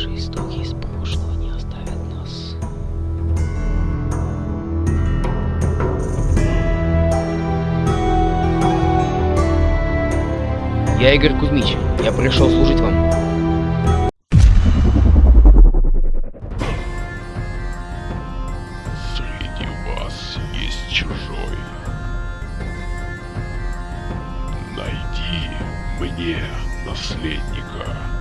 наши истоки из прошлого не оставят нас. Я Игорь Кузьмич, я пришел служить вам. Среди вас есть чужой. Найди мне наследника.